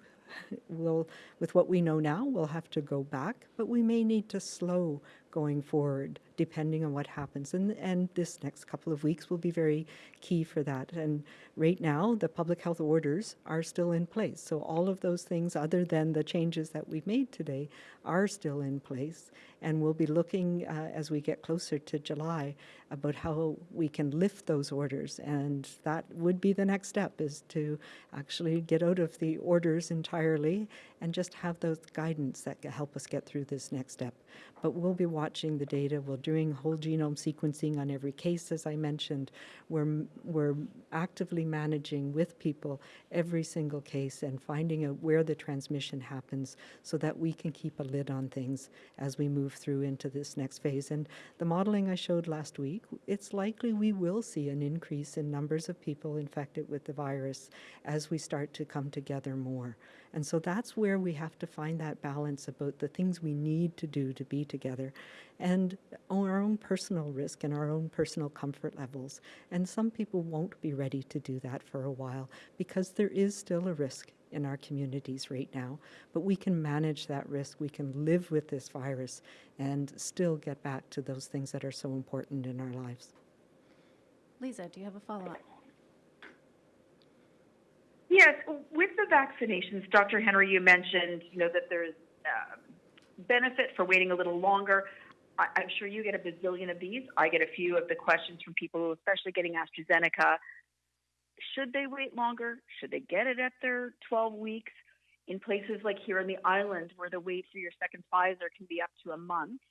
we'll, with what we know now, we'll have to go back, but we may need to slow going forward, depending on what happens. And, and this next couple of weeks will be very key for that. And right now, the public health orders are still in place. So all of those things, other than the changes that we've made today, are still in place. And we'll be looking uh, as we get closer to July about how we can lift those orders. And that would be the next step is to actually get out of the orders entirely and just have those guidance that help us get through this next step. But we'll be watching the data. We're doing whole genome sequencing on every case, as I mentioned. We're, we're actively managing with people every single case and finding out where the transmission happens so that we can keep a lid on things as we move through into this next phase. And the modeling I showed last week, it's likely we will see an increase in numbers of people infected with the virus as we start to come together more. And so that's where we have to find that balance about the things we need to do to be together and our own personal risk and our own personal comfort levels. And some people won't be ready to do that for a while because there is still a risk in our communities right now. But we can manage that risk. We can live with this virus and still get back to those things that are so important in our lives. Lisa, do you have a follow-up? Yes, with the vaccinations, Dr. Henry, you mentioned, you know, that there's uh, benefit for waiting a little longer. I, I'm sure you get a bazillion of these. I get a few of the questions from people, especially getting AstraZeneca. Should they wait longer? Should they get it at their 12 weeks? In places like here on the island, where the wait for your second Pfizer can be up to a month,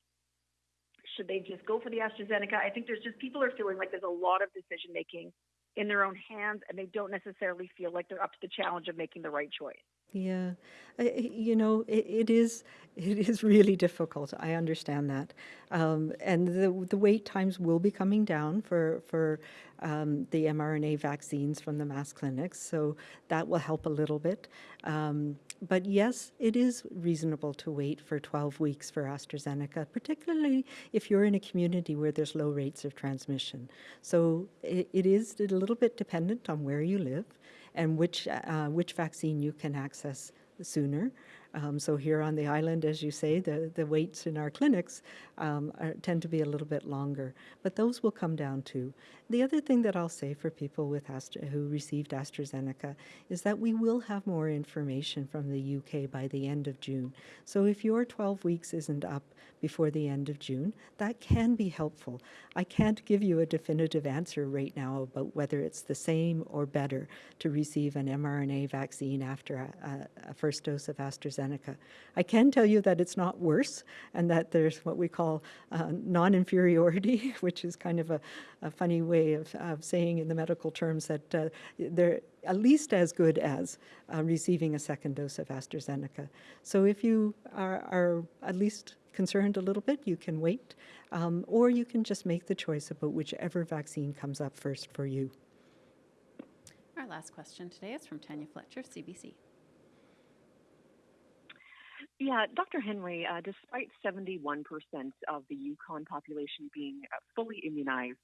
should they just go for the AstraZeneca? I think there's just people are feeling like there's a lot of decision making in their own hands and they don't necessarily feel like they're up to the challenge of making the right choice. Yeah, you know, it, it is it is really difficult. I understand that, um, and the the wait times will be coming down for for um, the mRNA vaccines from the mass clinics, so that will help a little bit. Um, but yes, it is reasonable to wait for 12 weeks for AstraZeneca, particularly if you're in a community where there's low rates of transmission. So it, it is a little bit dependent on where you live and which, uh, which vaccine you can access sooner. Um, so here on the island, as you say, the, the waits in our clinics um, are, tend to be a little bit longer, but those will come down too. The other thing that I'll say for people with Astra, who received AstraZeneca is that we will have more information from the UK by the end of June. So if your 12 weeks isn't up before the end of June, that can be helpful. I can't give you a definitive answer right now about whether it's the same or better to receive an mRNA vaccine after a, a, first dose of AstraZeneca. I can tell you that it's not worse and that there's what we call uh, non-inferiority, which is kind of a, a funny way of, of saying in the medical terms that uh, they're at least as good as uh, receiving a second dose of AstraZeneca. So if you are, are at least concerned a little bit, you can wait, um, or you can just make the choice about whichever vaccine comes up first for you. Our last question today is from Tanya Fletcher, CBC. Yeah, Dr. Henry, uh, despite 71% of the Yukon population being uh, fully immunized,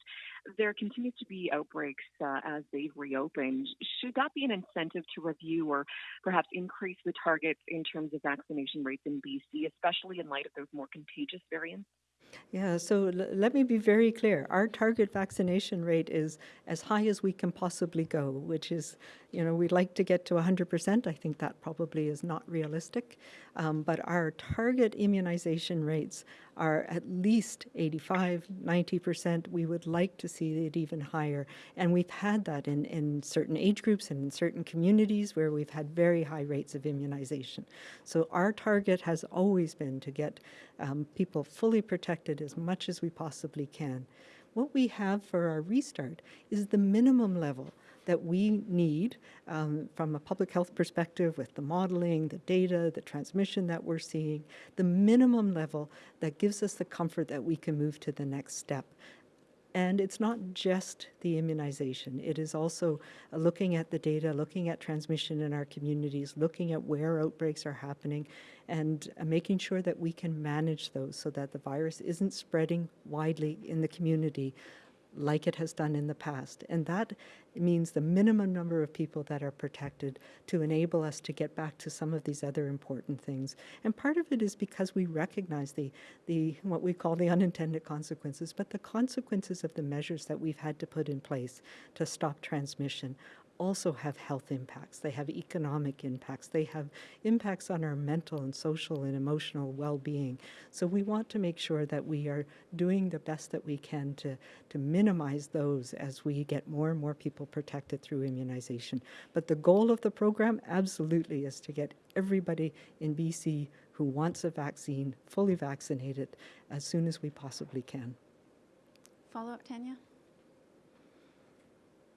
there continues to be outbreaks uh, as they've reopened. Should that be an incentive to review or perhaps increase the targets in terms of vaccination rates in BC, especially in light of those more contagious variants? Yeah, so l- let me be very clear. Our target vaccination rate is as high as we can possibly go, which is, you know, we'd like to get to 100%. I think that probably is not realistic. Um, but our target immunization rates are at least 85, 90%. We would like to see it even higher. And we've had that in, in certain age groups and in certain communities where we've had very high rates of immunization. So our target has always been to get um, people fully protected as much as we possibly can. What we have for our restart is the minimum level that we need um, from a public health perspective with the modeling, the data, the transmission that we're seeing, the minimum level that gives us the comfort that we can move to the next step. And it's not just the immunization. It is also looking at the data, looking at transmission in our communities, looking at where outbreaks are happening, and uh, making sure that we can manage those so that the virus isn't spreading widely in the community like it has done in the past. And that means the minimum number of people that are protected to enable us to get back to some of these other important things. And part of it is because we recognize the, the what we call the unintended consequences, but the consequences of the measures that we've had to put in place to stop transmission also have health impacts. They have economic impacts. They have impacts on our mental and social and emotional well-being. So we want to make sure that we are doing the best that we can to, to minimize those as we get more and more people protected through immunization. But the goal of the program absolutely is to get everybody in BC who wants a vaccine fully vaccinated as soon as we possibly can. Follow up, Tanya?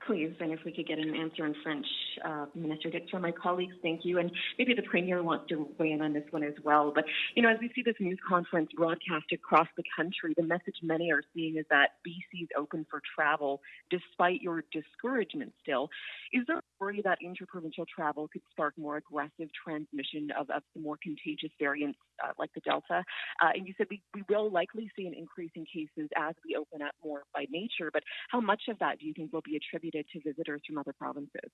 Please, and if we could get an answer in French, uh, Minister Dix, from my colleagues, thank you. And maybe the Premier wants to weigh in on this one as well. But, you know, as we see this news conference broadcast across the country, the message many are seeing is that BC is open for travel despite your discouragement still. Is there a worry that interprovincial travel could spark more aggressive transmission of, of the more contagious variants uh, like the Delta? Uh, and you said we, we will likely see an increase in cases as we open up more by nature, but how much of that do you think will be attributed to visitors from other provinces?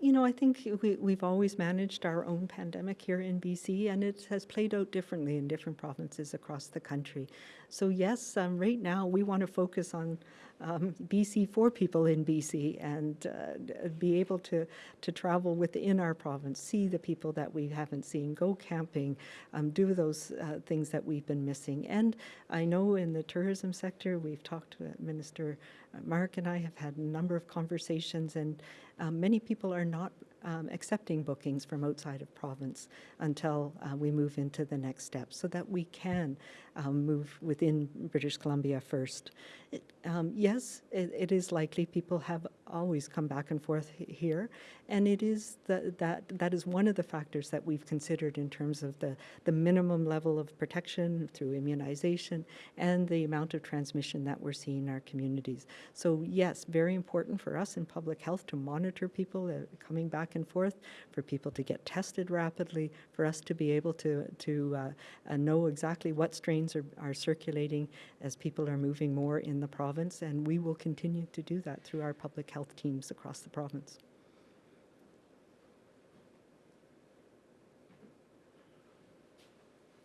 You know, I think we, we've always managed our own pandemic here in BC, and it has played out differently in different provinces across the country. So, yes, um, right now we want to focus on um, BC for people in BC and uh, be able to, to travel within our province, see the people that we haven't seen, go camping, um, do those uh, things that we've been missing. And I know in the tourism sector, we've talked to Minister Mark and I have had a number of conversations, and um, many people are not um, accepting bookings from outside of province until uh, we move into the next step so that we can um, move within British Columbia first. It, um, yes, it, it is likely people have always come back and forth here, and it is the, that that is one of the factors that we've considered in terms of the, the minimum level of protection through immunization and the amount of transmission that we're seeing in our communities. So yes, very important for us in public health to monitor people coming back and forth, for people to get tested rapidly, for us to be able to, to uh, uh, know exactly what strains are, are circulating as people are moving more in the province, and we will continue to do that through our public health teams across the province.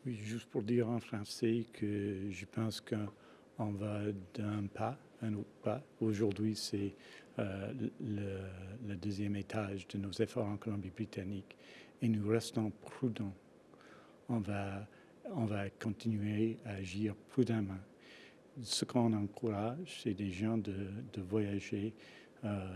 Oui, juste pour dire en français que je pense qu'on va d'un pas à un autre pas. Aujourd'hui, c'est euh, le, deuxième étage de nos efforts en Colombie-Britannique et nous restons prudents. On va, on va continuer à agir prudemment. Ce qu'on encourage, c'est des gens de, de voyager euh,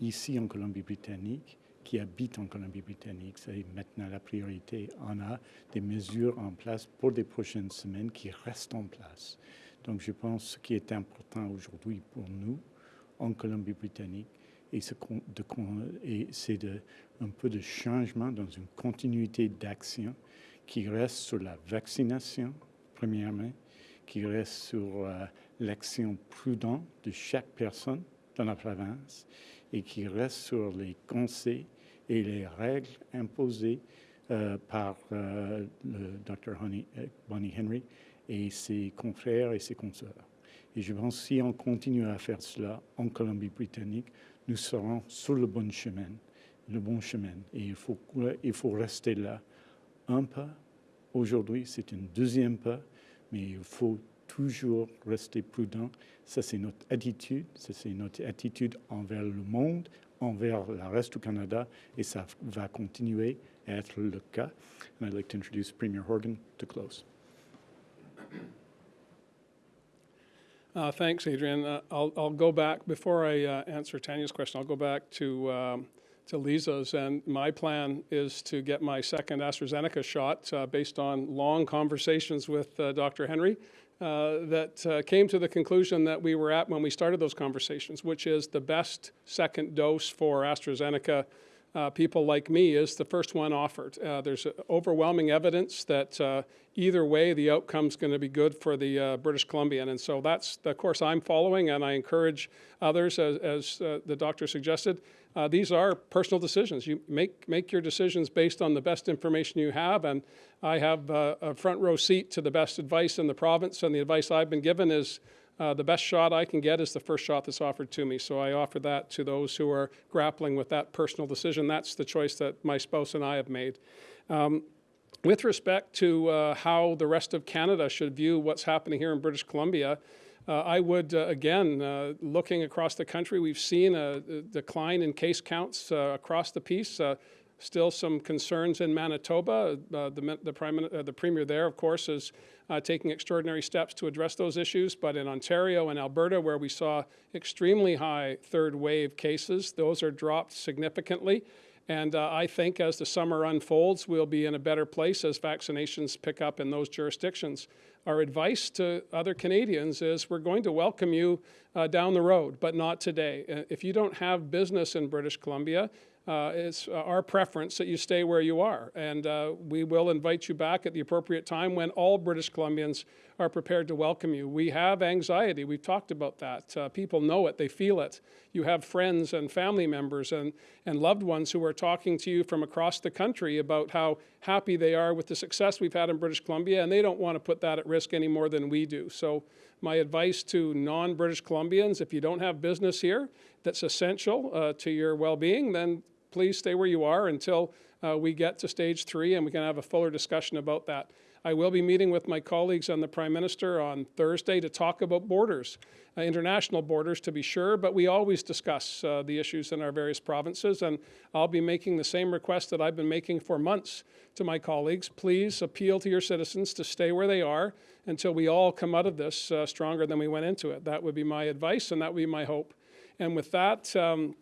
ici en Colombie-Britannique qui habitent en Colombie-Britannique. C'est maintenant la priorité. On a des mesures en place pour les prochaines semaines qui restent en place. Donc je pense que ce qui est important aujourd'hui pour nous en Colombie-Britannique, et c'est un peu de changement dans une continuité d'action qui reste sur la vaccination, premièrement, qui reste sur euh, l'action prudente de chaque personne dans la province et qui reste sur les conseils et les règles imposées euh, par euh, le Dr. Bonnie Henry et ses confrères et ses consoeurs. Et je pense que si on continue à faire cela en Colombie-Britannique, nous serons sur le bon chemin, le bon chemin. Et il faut, il faut rester là un pas. Aujourd'hui, c'est un deuxième pas, mais il faut toujours rester prudent. Ça, c'est notre attitude. Ça, c'est notre attitude envers le monde, envers le reste du Canada, et ça va continuer à être le cas. And I'd like to introduce Premier Horgan to close. Uh, thanks, Adrian. Uh, I'll, I'll go back, before I uh, answer Tanya's question, I'll go back to, um, to Lisa's. And my plan is to get my second AstraZeneca shot uh, based on long conversations with uh, Dr. Henry uh, that came to the conclusion that we were at when we started those conversations, which is the best second dose for AstraZeneca uh, people like me is the first one offered. Uh, there's overwhelming evidence that uh, either way the outcome's going to be good for the uh, British Columbian. And so that's the course I'm following, and I encourage others, as, as uh, the doctor suggested, these are personal decisions. You make, make your decisions based on the best information you have, and I have a front row seat to the best advice in the province, and the advice I've been given is uh, the best shot I can get is the first shot that's offered to me. So I offer that to those who are grappling with that personal decision. That's the choice that my spouse and I have made. Um, with respect to uh, how the rest of Canada should view what's happening here in British Columbia, uh, I would, uh, again, uh, looking across the country, we've seen a, a decline in case counts uh, across the piece. Uh, still some concerns in Manitoba. the, the, prime, the premier there, of course, is uh, taking extraordinary steps to address those issues. But in Ontario and Alberta, where we saw extremely high third wave cases, those are dropped significantly. And uh, I think as the summer unfolds, we'll be in a better place as vaccinations pick up in those jurisdictions. Our advice to other Canadians is we're going to welcome you uh, down the road, but not today. Uh, if you don't have business in British Columbia, uh, it's uh, our preference that you stay where you are. And uh, we will invite you back at the appropriate time when all British Columbians are prepared to welcome you. We have anxiety. We've talked about that. Uh, people know it. They feel it. You have friends and family members and, and loved ones who are talking to you from across the country about how happy they are with the success we've had in British Columbia, and they don't want to put that at risk any more than we do. So my advice to non-British Columbians, if you don't have business here that's essential uh, to your well-being, then please stay where you are until uh, we get to stage three and we can have a fuller discussion about that. I will be meeting with my colleagues and the Prime Minister on Thursday to talk about borders, uh, international borders to be sure, but we always discuss uh, the issues in our various provinces, and I'll be making the same request that I've been making for months to my colleagues. Please appeal to your citizens to stay where they are until we all come out of this uh, stronger than we went into it. That would be my advice, and that would be my hope. And with that, um,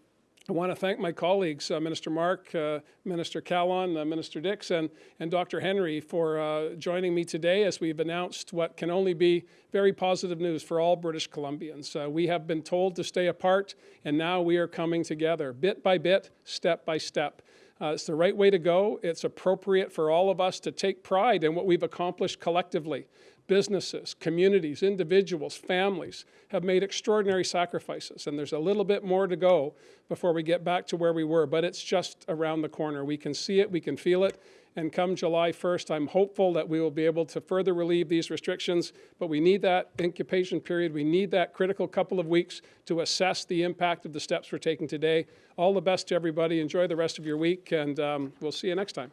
I want to thank my colleagues, uh, Minister Mark, uh, Minister Kahlon, uh, Minister Dix, and, and Dr. Henry for uh, joining me today as we've announced what can only be very positive news for all British Columbians. Uh, we have been told to stay apart, and now we are coming together, bit by bit, step by step. Uh, it's the right way to go. It's appropriate for all of us to take pride in what we've accomplished collectively businesses, communities, individuals, families have made extraordinary sacrifices. And there's a little bit more to go before we get back to where we were, but it's just around the corner. We can see it, we can feel it. And come July 1st, I'm hopeful that we will be able to further relieve these restrictions, but we need that incubation period. We need that critical couple of weeks to assess the impact of the steps we're taking today. All the best to everybody. Enjoy the rest of your week, and um, we'll see you next time.